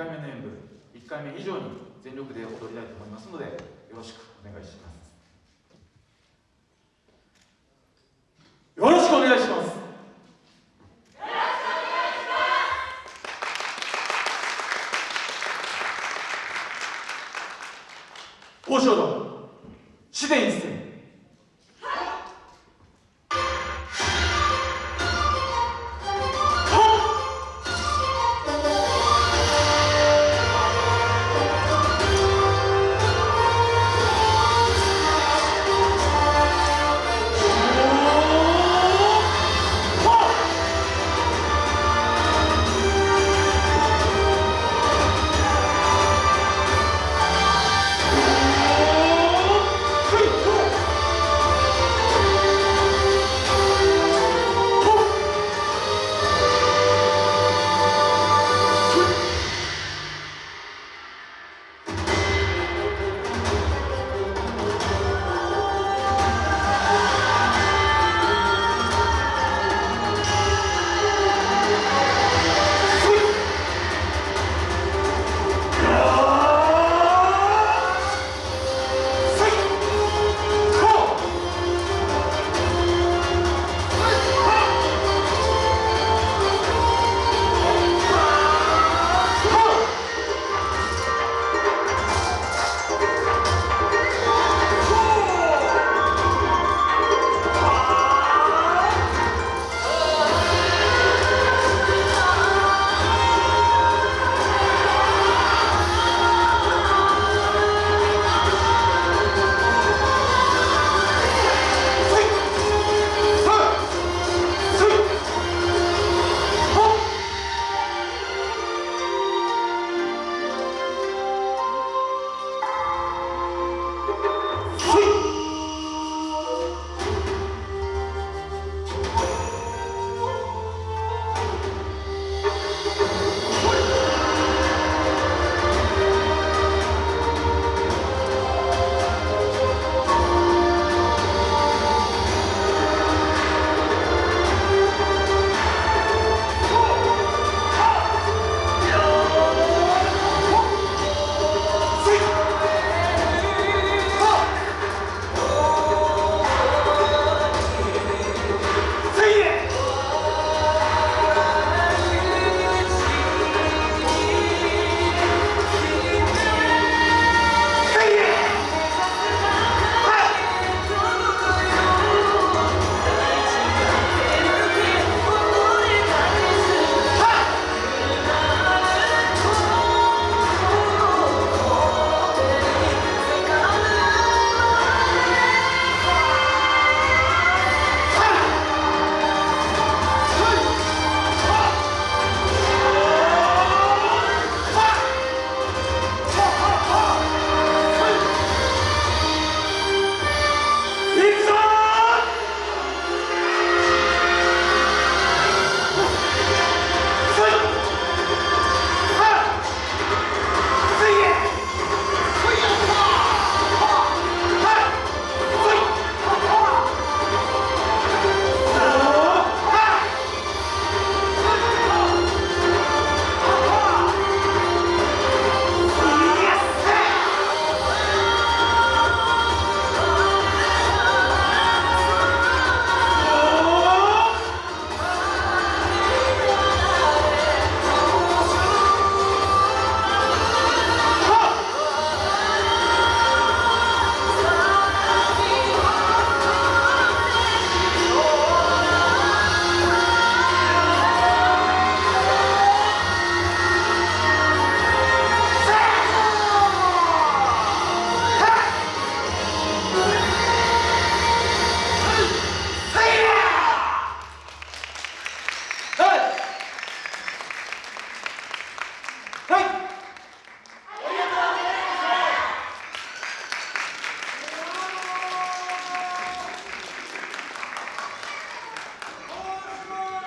回目の演舞1回目以上に全力で踊りたいと思いますのでよろしくお願いします。よろしくお願いします。交渉団自然一戦。